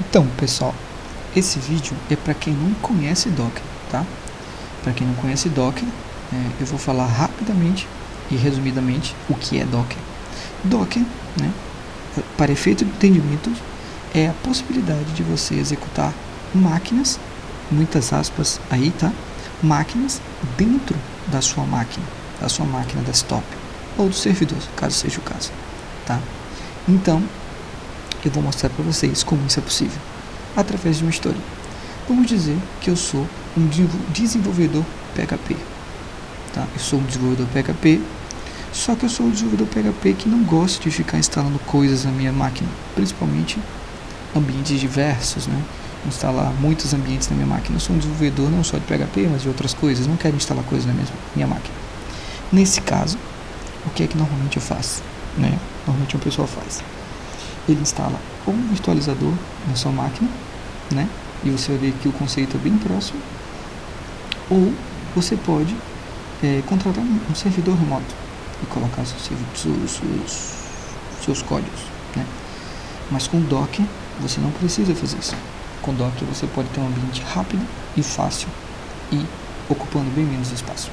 Então, pessoal, esse vídeo é para quem não conhece Docker, tá? Para quem não conhece Docker, é, eu vou falar rapidamente e resumidamente o que é Docker. Docker, né, para efeito de entendimento, é a possibilidade de você executar máquinas, muitas aspas aí, tá? Máquinas dentro da sua máquina, da sua máquina desktop ou do servidor, caso seja o caso, tá? Então, eu vou mostrar para vocês como isso é possível, através de uma história. Vamos dizer que eu sou um desenvolvedor PHP, tá? Eu sou um desenvolvedor PHP, só que eu sou um desenvolvedor PHP que não gosta de ficar instalando coisas na minha máquina, principalmente ambientes diversos, né? Instalar muitos ambientes na minha máquina. Eu sou um desenvolvedor não só de PHP, mas de outras coisas. Não quero instalar coisas na minha, minha máquina. Nesse caso, o que é que normalmente eu faço? Né? Normalmente uma pessoa faz. Ele instala um virtualizador na sua máquina, né? E você vai ver que o conceito é bem próximo. Ou você pode é, contratar um servidor remoto e colocar seus, seus, seus, seus códigos. Né? Mas com Docker você não precisa fazer isso. Com Docker você pode ter um ambiente rápido e fácil e ocupando bem menos espaço.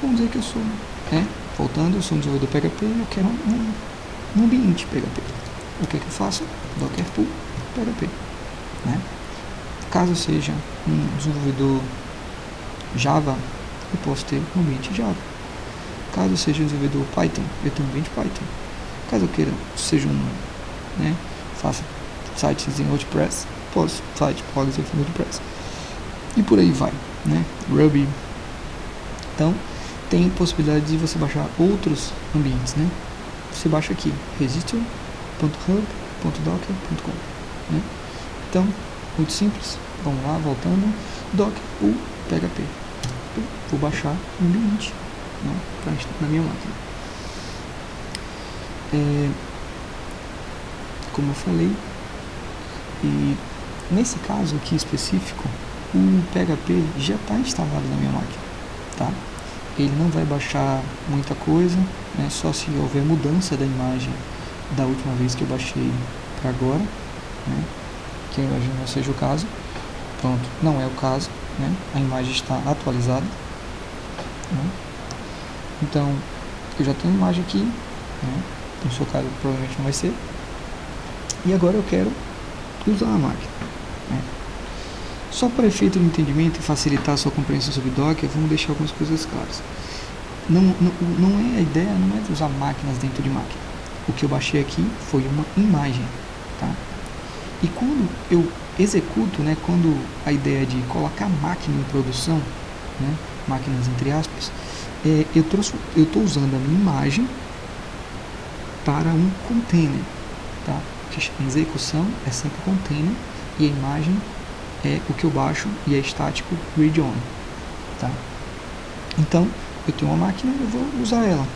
Vamos dizer que eu sou, né? voltando, eu sou um desenvolvedor PHP e eu quero um, um ambiente PHP. O que, que eu faço? Docker Pool PHP. Né? Caso seja um desenvolvedor Java, eu posso ter um ambiente Java. Caso seja um desenvolvedor Python, eu tenho um ambiente Python. Caso eu queira seja um, né, faça sites em WordPress, posso site blogs em WordPress. E por aí vai, né? Ruby. Então, tem possibilidade de você baixar outros ambientes, né? Você baixa aqui, register.hub.docker.com, né? Então, muito simples. Vamos lá, voltando. Docker, o PHP. Vou baixar um ambiente né, na minha máquina. É, como eu falei, e nesse caso aqui específico, o PHP já está instalado na minha máquina, tá? Ele não vai baixar muita coisa, né? só se houver mudança da imagem da última vez que eu baixei para agora, né? que eu imagino não seja o caso. Pronto, não é o caso, né? a imagem está atualizada. Né? Então, eu já tenho a imagem aqui, né? no seu caso provavelmente não vai ser. E agora eu quero usar a máquina. Né? Só para efeito de entendimento e facilitar a sua compreensão sobre Docker, vamos deixar algumas coisas claras. Não, não, não é a ideia, não é usar máquinas dentro de máquina. O que eu baixei aqui foi uma imagem, tá? E quando eu executo, né, quando a ideia de colocar máquina em produção, né, máquinas entre aspas, é, eu estou usando a minha imagem para um container, tá? Execução é sempre container e a imagem é o que eu baixo e é estático read on, tá? Então, eu tenho uma máquina, eu vou usar ela.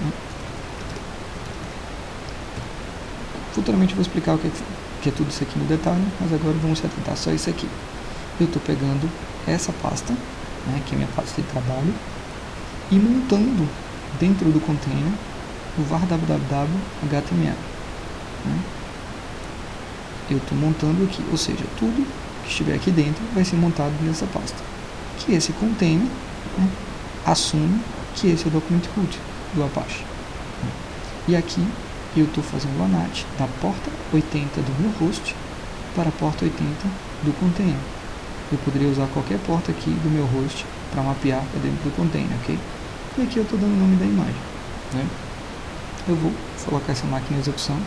Né? Futuramente eu vou explicar o que é, que é tudo isso aqui no detalhe, mas agora vamos se atentar só isso aqui. Eu estou pegando essa pasta, né, que é minha pasta de trabalho, e montando dentro do container o var www.html. Né? Eu estou montando aqui, ou seja, tudo que estiver aqui dentro vai ser montado nessa pasta. Que esse container né, assume que esse é o documento root do Apache. E aqui eu estou fazendo o ANAT da porta 80 do meu host para a porta 80 do container. Eu poderia usar qualquer porta aqui do meu host para mapear para dentro do container, ok? E aqui eu estou dando o nome da imagem. Né? Eu vou colocar essa máquina em execução.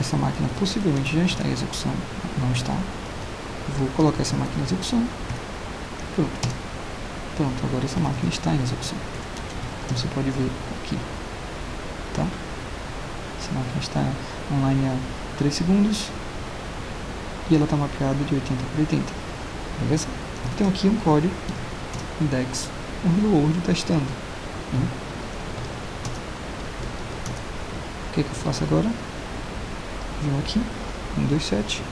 Essa máquina possivelmente já está em execução, não está. Vou colocar essa máquina em execução. Pronto. Pronto, agora essa máquina está em execução. Você pode ver aqui. Tá? Está online há 3 segundos e ela está mapeada de 80 por 80. Beleza? Então aqui um código index um Hello World testando. Né? O que, que eu faço agora? Venho aqui, 127,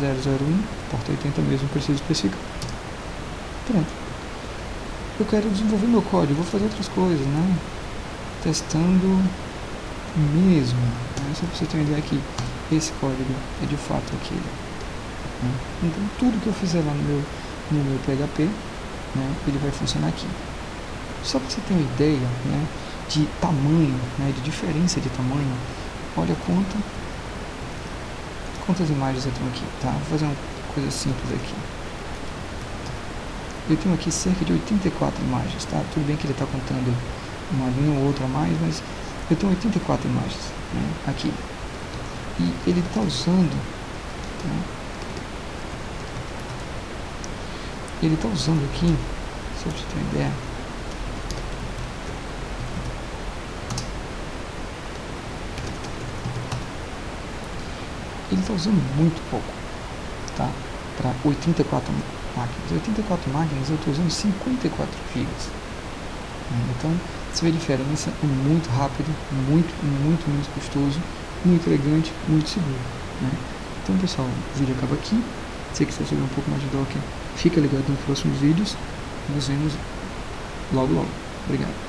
001, porta 80 mesmo, preciso especificar. Pronto. Eu quero desenvolver meu código, vou fazer outras coisas, né? Testando mesmo. Né? Só para você ter uma ideia aqui. esse código é de fato aquele. Né? Então tudo que eu fizer lá no meu, no meu PHP, né, ele vai funcionar aqui. Só para você ter uma ideia né, de tamanho, né, de diferença de tamanho, olha quanta, quantas imagens eu tenho aqui. Tá? Vou fazer uma coisa simples aqui. Eu tenho aqui cerca de 84 imagens, tá? Tudo bem que ele está contando uma linha ou outra a mais, mas eu tenho 84 imagens né, aqui. E ele está usando, né, ele está usando aqui, só para você ter uma ideia, ele está usando muito pouco, tá? Para 84 máquinas. 84 máquinas eu estou usando 54 GB. Então, você vê a diferença, é muito rápido, muito, muito menos custoso, muito elegante, muito seguro. Né? Então, pessoal, o vídeo acaba aqui. Se você quiser saber um pouco mais de Docker, fica ligado nos próximos vídeos. Nos vemos logo, logo. Obrigado.